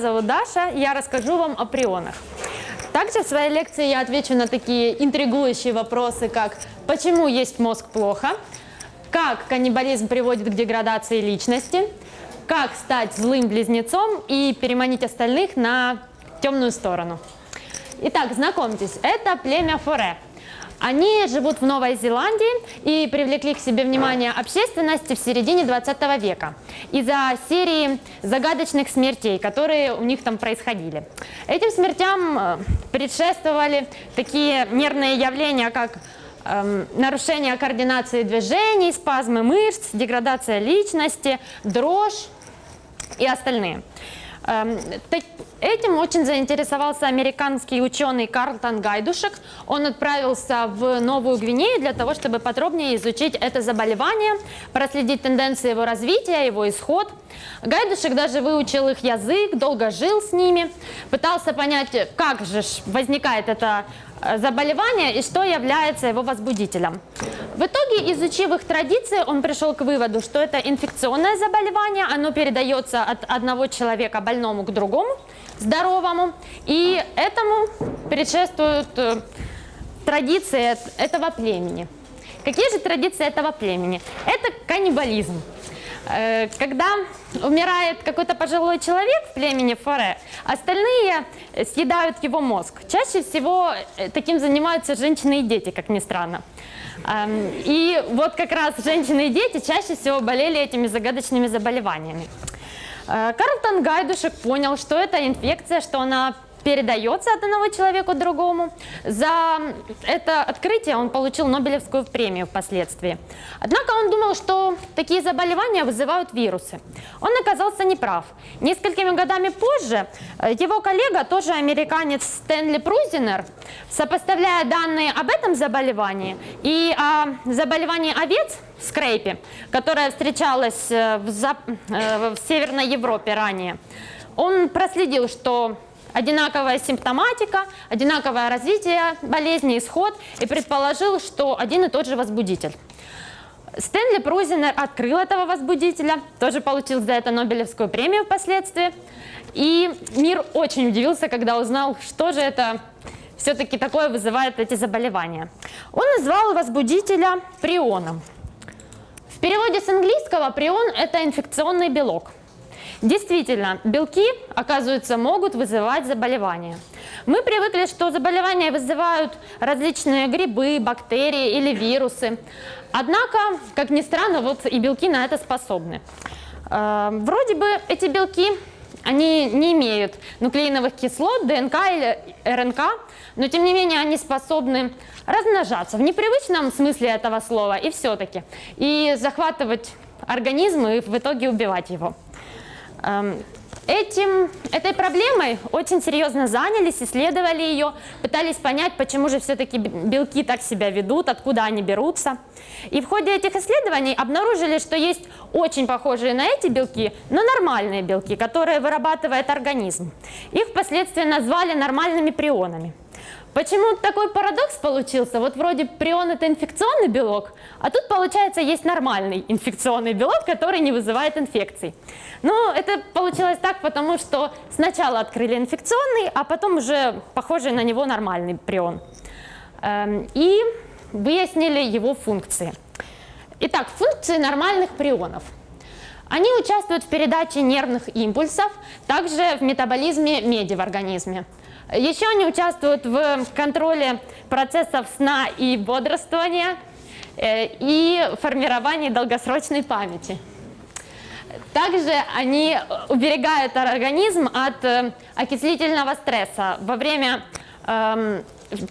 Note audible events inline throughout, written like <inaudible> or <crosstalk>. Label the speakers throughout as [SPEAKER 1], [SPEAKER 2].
[SPEAKER 1] зовут Даша, я расскажу вам о прионах. Также в своей лекции я отвечу на такие интригующие вопросы, как почему есть мозг плохо, как каннибализм приводит к деградации личности, как стать злым близнецом и переманить остальных на темную сторону. Итак, знакомьтесь, это племя Форе. Они живут в Новой Зеландии и привлекли к себе внимание общественности в середине 20 века из-за серии загадочных смертей, которые у них там происходили. Этим смертям э, предшествовали такие нервные явления, как эм, нарушение координации движений, спазмы мышц, деградация личности, дрожь и остальные. Эм, этим очень заинтересовался американский ученый Карлтон Гайдушек. Он отправился в Новую Гвинею для того, чтобы подробнее изучить это заболевание, проследить тенденции его развития, его исход. Гайдушек даже выучил их язык, долго жил с ними, пытался понять, как же возникает это Э, заболевания и что является его возбудителем. В итоге, изучив их традиции, он пришел к выводу, что это инфекционное заболевание, оно передается от одного человека больному к другому, здоровому, и этому предшествуют э, традиции этого племени. Какие же традиции этого племени? Это каннибализм. Э, когда умирает какой-то пожилой человек в племени Форе, остальные съедают его мозг. Чаще всего э, таким занимаются женщины и дети, как ни странно. Эм, и вот как раз женщины и дети чаще всего болели этими загадочными заболеваниями. Э, Карлтон Гайдушек понял, что это инфекция, что она передается от одного человека другому. За это открытие он получил Нобелевскую премию впоследствии. Однако он думал, что такие заболевания вызывают вирусы. Он оказался неправ. Несколькими годами позже э, его коллега, тоже американец Стэнли Прузинер, сопоставляя данные об этом заболевании и о заболевании овец, скрейпе, которая встречалась э, в, э, в Северной Европе ранее, он проследил, что одинаковая симптоматика, одинаковое развитие болезни, исход, и предположил, что один и тот же возбудитель. Стэнли Прузинер открыл этого возбудителя, тоже получил за это Нобелевскую премию впоследствии. И мир очень удивился, когда узнал, что же это все-таки такое вызывает эти заболевания. Он назвал возбудителя прионом. В переводе с английского прион – это инфекционный белок – Действительно, белки, оказывается, могут вызывать заболевания. Мы привыкли, что заболевания вызывают различные грибы, бактерии или вирусы. Однако, как ни странно, вот и белки на это способны. Э, вроде бы эти белки, они не имеют нуклеиновых кислот, ДНК или РНК, но тем не менее они способны размножаться в непривычном смысле этого слова и все-таки, и захватывать организм и в итоге убивать его. Эм, этим, этой проблемой очень серьезно занялись, исследовали ее, пытались понять, почему же все-таки белки так себя ведут, откуда они берутся. И в ходе этих исследований обнаружили, что есть очень похожие на эти белки, но нормальные белки, которые вырабатывает организм. Их впоследствии назвали нормальными прионами. Почему такой парадокс получился? Вот вроде прион это инфекционный белок, а тут получается есть нормальный инфекционный белок, который не вызывает инфекций. Но это получилось так, потому что сначала открыли инфекционный, а потом уже похожий на него нормальный прион. Эм, и выяснили его функции. Итак, функции нормальных прионов. Они участвуют в передаче нервных импульсов, также в метаболизме меди в организме. Еще они участвуют в контроле процессов сна и бодрствования э, и формировании долгосрочной памяти. Также они уберегают организм от э, окислительного стресса во время эм,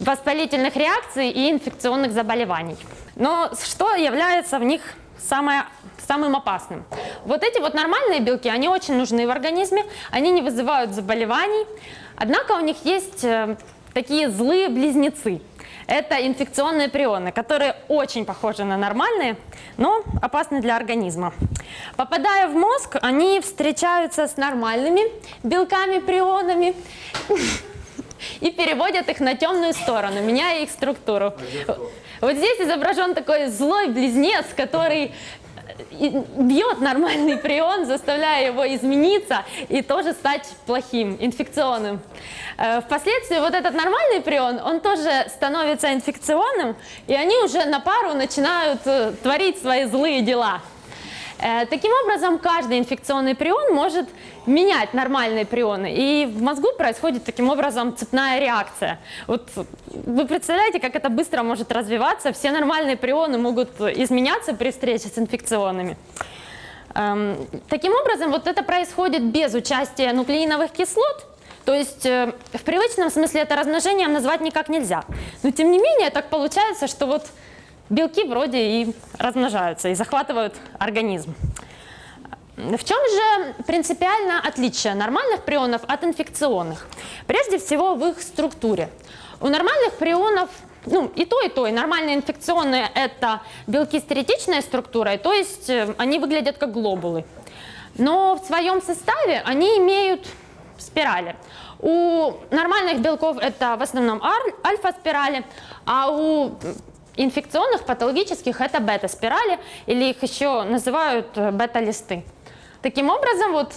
[SPEAKER 1] воспалительных реакций и инфекционных заболеваний. Но что является в них самое, самым опасным? Вот эти вот нормальные белки, они очень нужны в организме, они не вызывают заболеваний, Однако у них есть э, такие злые близнецы. Это инфекционные прионы, которые очень похожи на нормальные, но опасны для организма. Попадая в мозг, они встречаются с нормальными белками-прионами <laughs> и переводят их на темную сторону, меняя их структуру. Вот здесь изображен такой злой близнец, который бьет нормальный прион, заставляя его измениться и тоже стать плохим, инфекционным. Э, Впоследствии вот этот нормальный прион, он тоже становится инфекционным, и они уже на пару начинают э, творить свои злые дела. Э, Таким образом, каждый инфекционный прион может менять нормальные прионы, и в мозгу происходит таким образом цепная реакция. Вот вы представляете, как это быстро может развиваться? Все нормальные прионы могут изменяться при встрече с инфекционными. Эм, Таким образом, вот это происходит без участия нуклеиновых кислот, то есть э, в привычном смысле это размножением назвать никак нельзя. Но тем не менее так получается, что вот белки вроде и размножаются, и захватывают организм. В чем же принципиально отличие нормальных прионов от инфекционных? Прежде всего в их структуре. У нормальных прионов ну, и то, и то, и нормальные инфекционные это белки с теоретичной структурой, то есть э, они выглядят как глобулы. Но в своем составе они имеют спирали. У нормальных белков это в основном альфа-спирали, а у инфекционных, патологических это бета-спирали, или их еще называют э, бета-листы. Таким образом, вот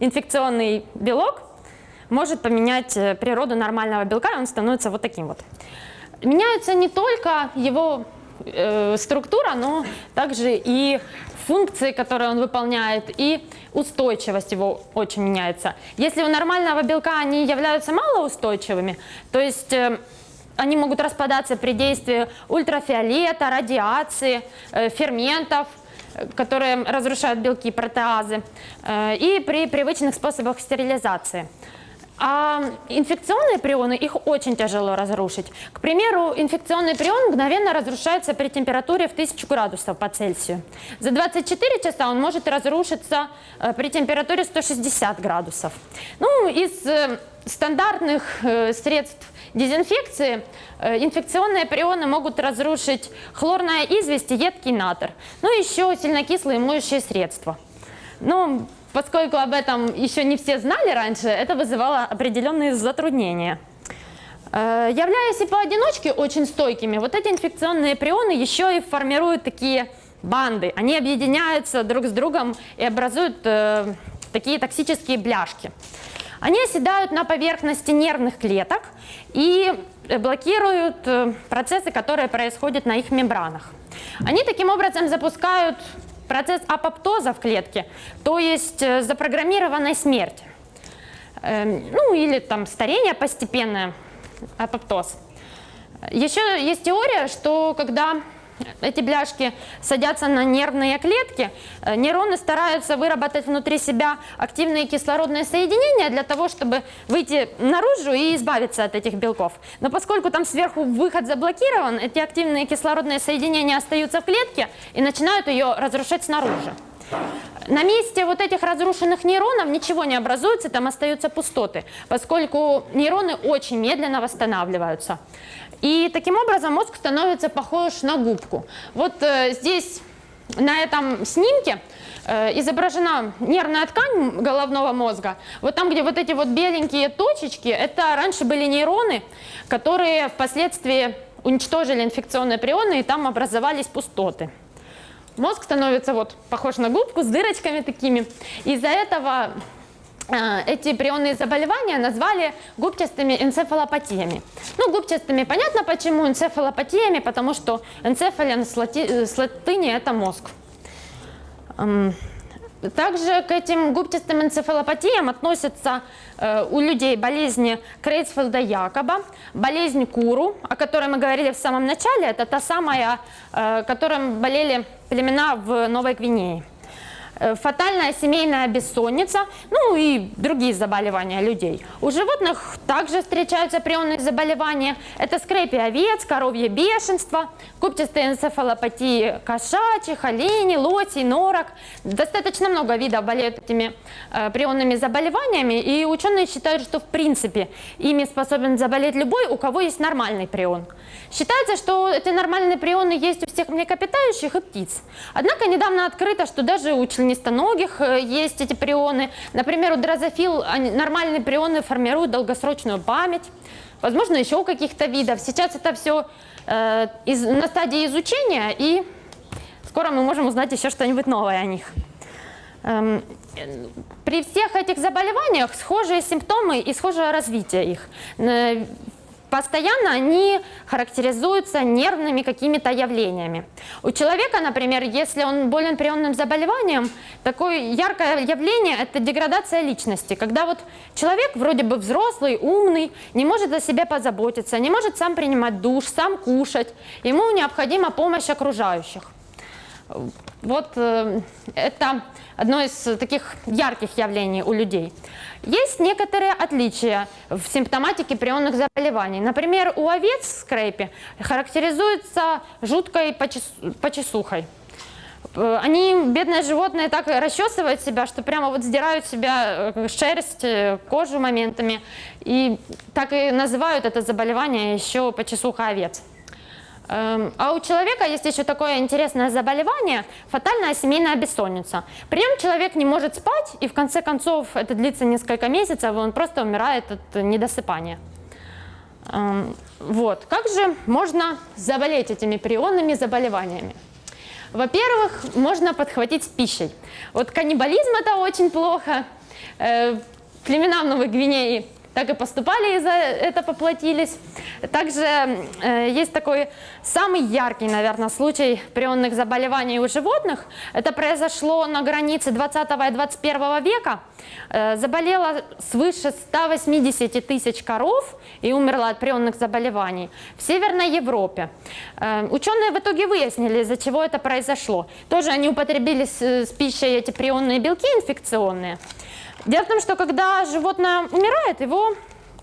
[SPEAKER 1] инфекционный белок может поменять э, природу нормального белка, и он становится вот таким вот. Меняется не только его э, структура, но также и функции, которые он выполняет, и устойчивость его очень меняется. Если у нормального белка они являются малоустойчивыми, то есть э, они могут распадаться при действии ультрафиолета, радиации, э, ферментов, э, которые разрушают белки, протеазы, э, и при привычных способах стерилизации. А инфекционные прионы, их очень тяжело разрушить. К примеру, инфекционный прион мгновенно разрушается при температуре в 1000 градусов по Цельсию. За 24 часа он может разрушиться при температуре 160 градусов. Ну, из стандартных средств дезинфекции э, инфекционные прионы могут разрушить хлорная известь и едкий натр. Ну, еще сильнокислые моющие средства. Ну, поскольку об этом еще не все знали раньше, это вызывало определенные затруднения. Э, Являясь и поодиночке очень стойкими, вот эти инфекционные прионы еще и формируют такие банды. Они объединяются друг с другом и образуют э, такие токсические бляшки. Они оседают на поверхности нервных клеток и э, блокируют э, процессы, которые происходят на их мембранах. Они таким образом запускают процесс апоптоза в клетке, то есть э, запрограммированной смерти. Эм, Ну или там старение постепенное, апоптоз. Еще есть теория, что когда эти бляшки садятся на нервные клетки, э, нейроны стараются выработать внутри себя активные кислородные соединения для того, чтобы выйти наружу и избавиться от этих белков. Но поскольку там сверху выход заблокирован, эти активные кислородные соединения остаются в клетке и начинают ее разрушать снаружи. На месте вот этих разрушенных нейронов ничего не образуется, там остаются пустоты, поскольку нейроны очень медленно восстанавливаются. И таким образом мозг становится похож на губку. Вот э, здесь на этом снимке э, изображена нервная ткань головного мозга. Вот там, где вот эти вот беленькие точечки, это раньше были нейроны, которые впоследствии уничтожили инфекционные прионы, и там образовались пустоты. Мозг становится вот похож на губку с дырочками такими. Из-за этого эти прионные заболевания назвали губчатыми энцефалопатиями. Ну, губчатыми понятно почему, энцефалопатиями, потому что энцефален с, лати- с латыни это мозг. Также к этим губчатым энцефалопатиям относятся э, у людей болезни Крейцфелда-Якоба, болезнь Куру, о которой мы говорили в самом начале, это та самая, э, которым болели племена в Новой Гвинее. Э, Фатальная семейная бессонница, ну и другие заболевания людей. У животных также встречаются прионные заболевания. Это скрепи овец, коровье бешенство, губчатые энцефалопатии кошачьих, оленей, лосей, норок. Достаточно много видов болеют этими э, прионными заболеваниями, и ученые считают, что в принципе ими способен заболеть любой, у кого есть нормальный прион. Считается, что эти нормальные прионы есть всех млекопитающих и птиц. Однако недавно открыто, что даже у членистоногих э, есть эти прионы. Например, у дрозофил нормальные прионы формируют долгосрочную память. Возможно, еще у каких-то видов. Сейчас это все на стадии изучения и скоро мы можем узнать еще что-нибудь новое о них. Эм, При всех этих заболеваниях схожие симптомы и схожее развитие их. Постоянно они характеризуются нервными какими-то явлениями. У человека, например, если он болен прионным заболеванием, такое яркое явление – это деградация личности, когда вот человек вроде бы взрослый, умный, не может о себе позаботиться, не может сам принимать душ, сам кушать, ему необходима помощь окружающих. Вот э, это одно из таких ярких явлений у людей. Есть некоторые отличия в симптоматике прионных заболеваний. Например, у овец в скрепе характеризуется жуткой почес... почесухой. Э, Они, бедные животные, так расчесывают себя, что прямо вот сдирают себя э, шерсть, э, кожу моментами. И так и называют это заболевание еще почесуха овец. Эм, А у человека есть еще такое интересное заболевание – фатальная семейная бессонница. При нем человек не может спать, и в конце концов это длится несколько месяцев, и он просто умирает от недосыпания. Эм, Вот. Как же можно заболеть этими прионными заболеваниями? Во-первых, можно подхватить с пищей. Вот каннибализм – это очень плохо. Э, Племена Новой Гвинеи так и поступали и за это поплатились. Также э, есть такой самый яркий, наверное, случай прионных заболеваний у животных. Это произошло на границе 20 и 21 века. Э, заболело свыше 180 тысяч коров и умерло от прионных заболеваний в Северной Европе. Э, ученые в итоге выяснили, из-за чего это произошло. Тоже они употребили с, с пищей эти прионные белки инфекционные. Дело в том, что когда животное умирает, его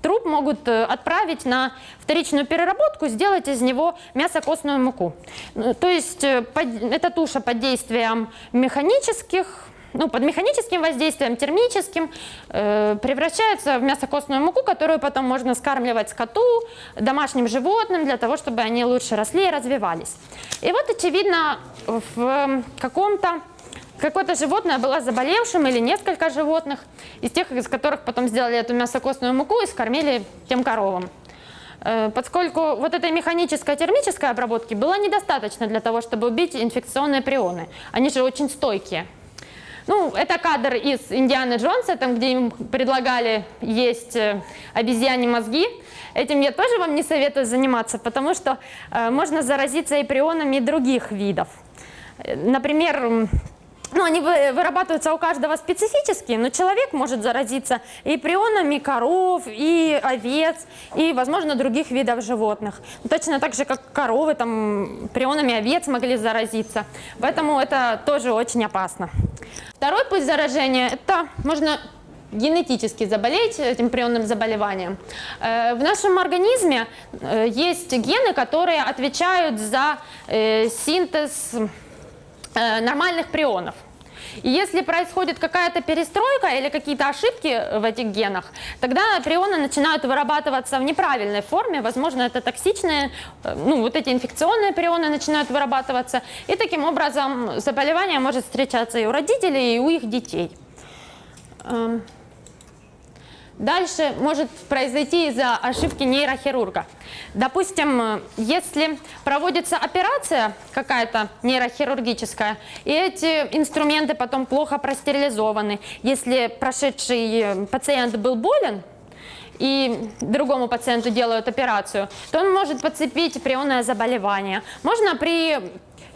[SPEAKER 1] труп могут э, отправить на вторичную переработку, сделать из него мясо-костную муку. Ну, То есть э, эта туша под действием механических, ну, под механическим воздействием, термическим, э, превращается в мясо-костную муку, которую потом можно скармливать скоту, домашним животным, для того, чтобы они лучше росли и развивались. И вот, очевидно, в э, каком-то какое-то животное было заболевшим или несколько животных, из тех, из которых потом сделали эту мясокостную муку и скормили тем коровам. Э, Поскольку вот этой механической термической обработки было недостаточно для того, чтобы убить инфекционные прионы. Они же очень стойкие. Ну, это кадр из Индианы Джонса, там, где им предлагали есть э, обезьяне мозги. Этим я тоже вам не советую заниматься, потому что э, можно заразиться и прионами других видов. Например, ну, они вы- вырабатываются у каждого специфически, но человек может заразиться и прионами коров, и овец, и, возможно, других видов животных. Точно так же, как коровы, там, прионами овец могли заразиться. Поэтому это тоже очень опасно. Второй путь заражения – это можно генетически заболеть этим прионным заболеванием. Э, В нашем организме э, есть гены, которые отвечают за э, синтез э, нормальных прионов. И если происходит какая-то перестройка или какие-то ошибки в этих генах, тогда прионы начинают вырабатываться в неправильной форме, возможно, это токсичные, э, ну, вот эти инфекционные прионы начинают вырабатываться, и таким образом заболевание может встречаться и у родителей, и у их детей. Дальше может произойти из-за ошибки нейрохирурга. Допустим, э, если проводится операция какая-то нейрохирургическая, и эти инструменты потом плохо простерилизованы, если прошедший э, пациент был болен, и другому пациенту делают операцию, то он может подцепить прионное заболевание. Можно при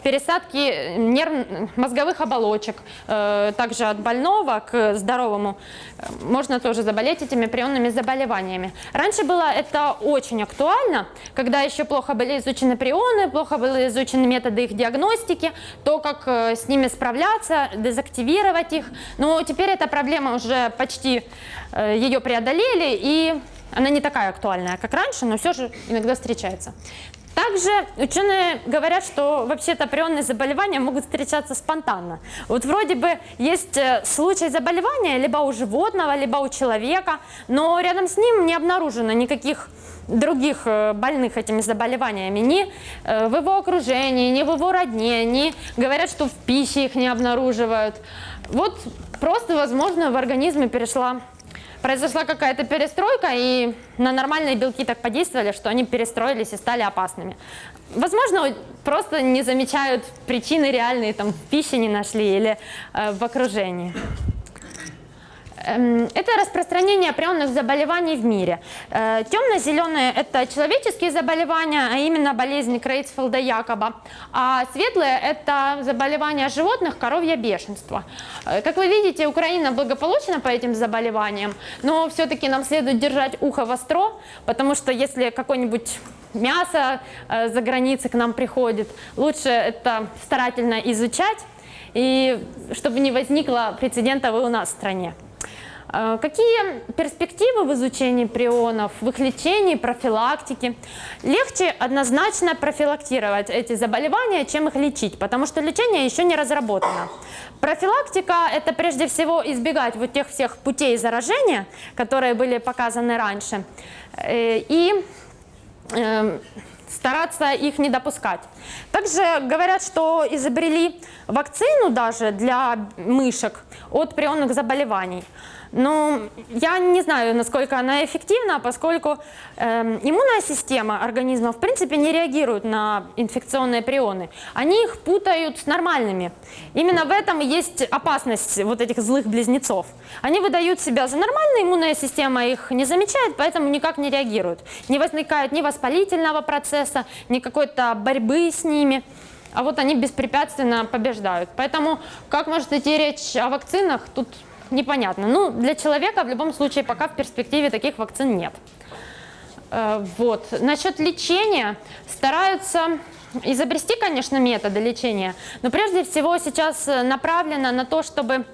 [SPEAKER 1] пересадке нерв... мозговых оболочек, э, также от больного к здоровому, э, можно тоже заболеть этими прионными заболеваниями. Раньше было это очень актуально, когда еще плохо были изучены прионы, плохо были изучены методы их диагностики, то, как э, с ними справляться, дезактивировать их. Но теперь эта проблема уже почти э, ее преодолели, и она не такая актуальная, как раньше, но все же иногда встречается. Также ученые говорят, что вообще-то прионные заболевания могут встречаться спонтанно. Вот вроде бы есть э, случай заболевания либо у животного, либо у человека, но рядом с ним не обнаружено никаких других э, больных этими заболеваниями ни э, в его окружении, ни в его родне, ни говорят, что в пище их не обнаруживают. Вот просто, возможно, в организме перешла произошла какая-то перестройка, и на нормальные белки так подействовали, что они перестроились и стали опасными. Возможно, просто не замечают причины реальные, там, в пище не нашли или э, в окружении. Эм, Это распространение прионных заболеваний в мире. Э, Темно-зеленые – это человеческие заболевания, а именно болезнь Крейцфелда-Якоба. А светлые – это заболевания животных, коровье бешенство. Э, Как вы видите, Украина благополучна по этим заболеваниям, но все-таки нам следует держать ухо востро, потому что если какой-нибудь мясо э, за границей к нам приходит, лучше это старательно изучать, и чтобы не возникло прецедентов и у нас в стране. Э, Какие перспективы в изучении прионов, в их лечении, профилактике? Легче однозначно профилактировать эти заболевания, чем их лечить, потому что лечение еще не разработано. Профилактика – это прежде всего избегать вот тех всех путей заражения, которые были показаны раньше, Э, и э, стараться их не допускать. Также говорят, что изобрели вакцину даже для мышек от прионных заболеваний. Но я не знаю, насколько она эффективна, поскольку эм, иммунная система организма в принципе не реагирует на инфекционные прионы. Они их путают с нормальными. Именно в этом есть опасность вот этих злых близнецов. Они выдают себя за нормальные, иммунная система их не замечает, поэтому никак не реагирует. Не возникает ни воспалительного процесса, ни какой-то борьбы с ними. А вот они беспрепятственно побеждают. Поэтому как может идти речь о вакцинах, тут непонятно. Ну, для человека в любом случае пока в перспективе таких вакцин нет. Э, Вот. Насчет лечения стараются изобрести, конечно, методы лечения, но прежде всего сейчас направлено на то, чтобы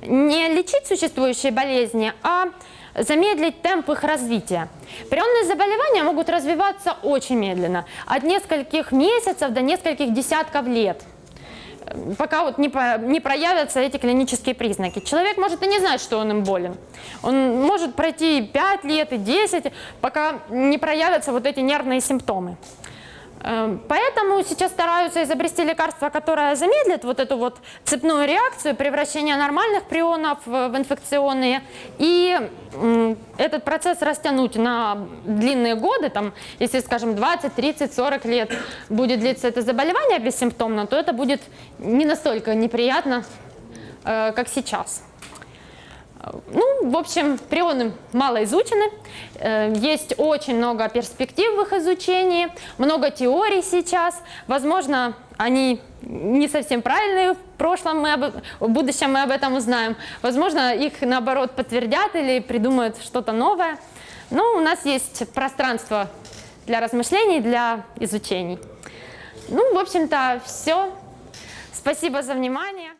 [SPEAKER 1] не лечить существующие болезни, а замедлить темп их развития. Прионные заболевания могут развиваться очень медленно, от нескольких месяцев до нескольких десятков лет пока вот не, по- не проявятся эти клинические признаки. Человек может и не знать, что он им болен. Он может пройти и 5 лет, и 10, пока не проявятся вот эти нервные симптомы. Э, Поэтому сейчас стараются изобрести лекарство, которое замедлит вот эту вот цепную реакцию превращения нормальных прионов в инфекционные и этот процесс растянуть на длинные годы, там, если, скажем, 20, 30, 40 лет будет длиться это заболевание бессимптомно, то это будет не настолько неприятно, э, как сейчас. Ну, в общем, прионы мало изучены, э, есть очень много перспектив в их изучении, много теорий сейчас, возможно, они не совсем правильные, в прошлом мы об, в будущем мы об этом узнаем, возможно, их наоборот подтвердят или придумают что-то новое, но у нас есть пространство для размышлений, для изучений. Ну, в общем-то, все. Спасибо за внимание.